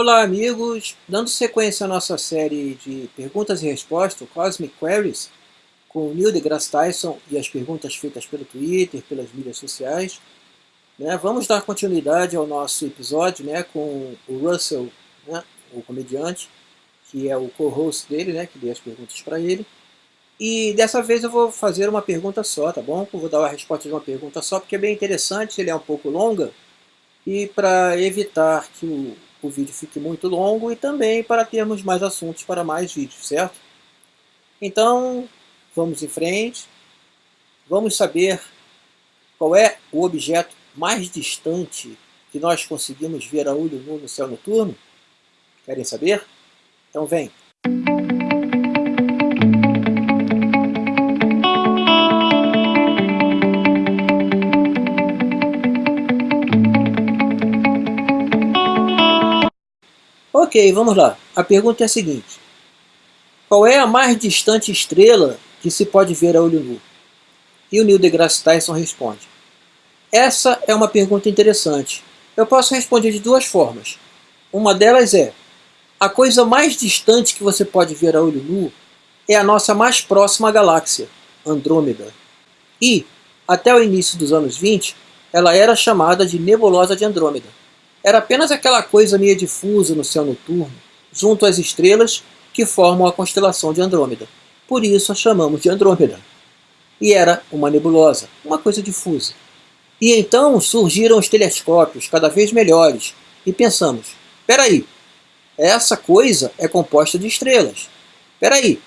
Olá amigos, dando sequência à nossa série de perguntas e respostas, Cosmic Queries, com o Neil deGrasse Tyson e as perguntas feitas pelo Twitter, pelas mídias sociais. Né, vamos dar continuidade ao nosso episódio né, com o Russell, né, o comediante, que é o co-host dele, né, que deu as perguntas para ele. E dessa vez eu vou fazer uma pergunta só, tá bom? Eu vou dar a resposta de uma pergunta só, porque é bem interessante, ele é um pouco longa, e para evitar que o, o vídeo fique muito longo e também para termos mais assuntos para mais vídeos, certo? Então, vamos em frente. Vamos saber qual é o objeto mais distante que nós conseguimos ver a olho nu no céu noturno? Querem saber? Então vem! Ok, vamos lá. A pergunta é a seguinte. Qual é a mais distante estrela que se pode ver a olho nu? E o Neil deGrasse Tyson responde. Essa é uma pergunta interessante. Eu posso responder de duas formas. Uma delas é, a coisa mais distante que você pode ver a olho nu é a nossa mais próxima galáxia, Andrômeda. E, até o início dos anos 20, ela era chamada de Nebulosa de Andrômeda era apenas aquela coisa meio difusa no céu noturno, junto às estrelas que formam a constelação de Andrômeda. Por isso a chamamos de Andrômeda. E era uma nebulosa, uma coisa difusa. E então surgiram os telescópios cada vez melhores, e pensamos, peraí, essa coisa é composta de estrelas. Peraí,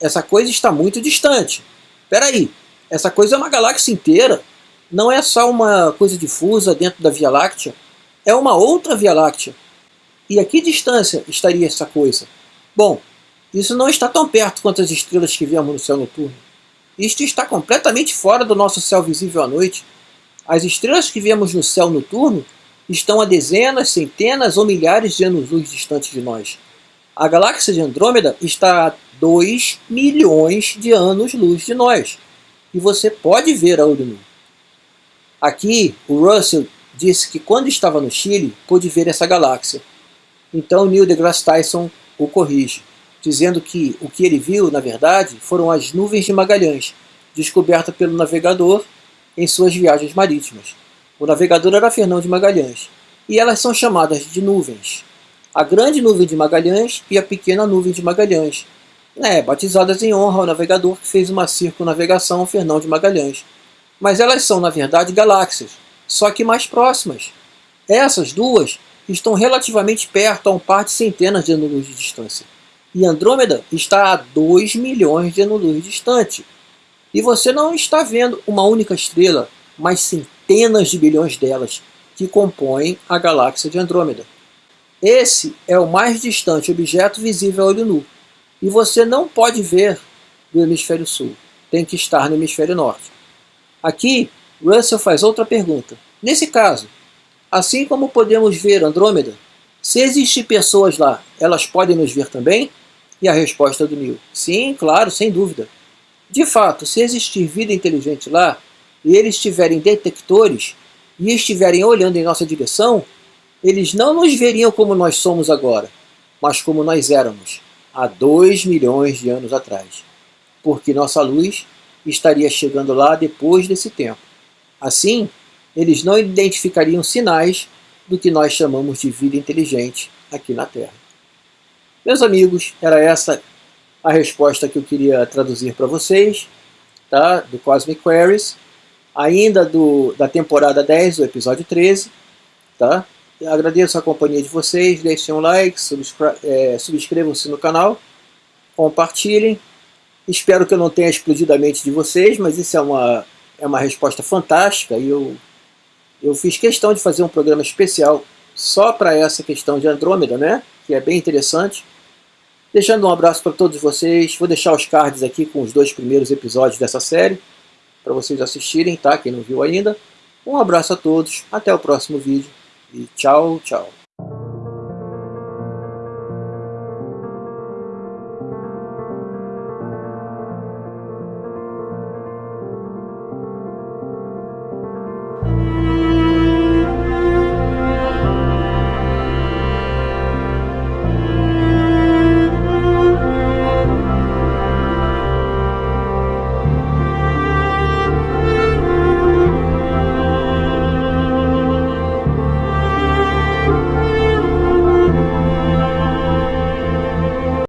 essa coisa está muito distante. Peraí, essa coisa é uma galáxia inteira. Não é só uma coisa difusa dentro da Via Láctea, é uma outra Via Láctea. E a que distância estaria essa coisa? Bom, isso não está tão perto quanto as estrelas que vemos no céu noturno. Isto está completamente fora do nosso céu visível à noite. As estrelas que vemos no céu noturno estão a dezenas, centenas ou milhares de anos-luz distantes de nós. A galáxia de Andrômeda está a 2 milhões de anos-luz de nós. E você pode ver a olho. Aqui, o Russell disse que quando estava no Chile, pôde ver essa galáxia. Então Neil deGrasse Tyson o corrige, dizendo que o que ele viu, na verdade, foram as nuvens de Magalhães, descoberta pelo navegador em suas viagens marítimas. O navegador era Fernão de Magalhães, e elas são chamadas de nuvens. A grande nuvem de Magalhães e a pequena nuvem de Magalhães, né, batizadas em honra ao navegador que fez uma circunnavegação Fernão de Magalhães. Mas elas são, na verdade, galáxias, só que mais próximas. Essas duas estão relativamente perto a um par de centenas de anos-luz de distância. E Andrômeda está a 2 milhões de anos-luz distante. E você não está vendo uma única estrela, mas centenas de bilhões delas, que compõem a galáxia de Andrômeda. Esse é o mais distante objeto visível a olho nu. E você não pode ver do hemisfério sul. Tem que estar no hemisfério norte. Aqui Russell faz outra pergunta. Nesse caso, assim como podemos ver Andrômeda, se existem pessoas lá, elas podem nos ver também? E a resposta do Neil, sim, claro, sem dúvida. De fato, se existir vida inteligente lá, e eles tiverem detectores, e estiverem olhando em nossa direção, eles não nos veriam como nós somos agora, mas como nós éramos, há dois milhões de anos atrás. Porque nossa luz estaria chegando lá depois desse tempo. Assim, eles não identificariam sinais do que nós chamamos de vida inteligente aqui na Terra. Meus amigos, era essa a resposta que eu queria traduzir para vocês, tá? do Cosmic Queries, ainda do, da temporada 10, do episódio 13. Tá? Agradeço a companhia de vocês, deixem um like, é, subscrevam-se no canal, compartilhem. Espero que eu não tenha explodido a mente de vocês, mas isso é uma é uma resposta fantástica e eu, eu fiz questão de fazer um programa especial só para essa questão de Andrômeda, né? que é bem interessante. Deixando um abraço para todos vocês, vou deixar os cards aqui com os dois primeiros episódios dessa série, para vocês assistirem, tá? Quem não viu ainda. Um abraço a todos, até o próximo vídeo e tchau, tchau.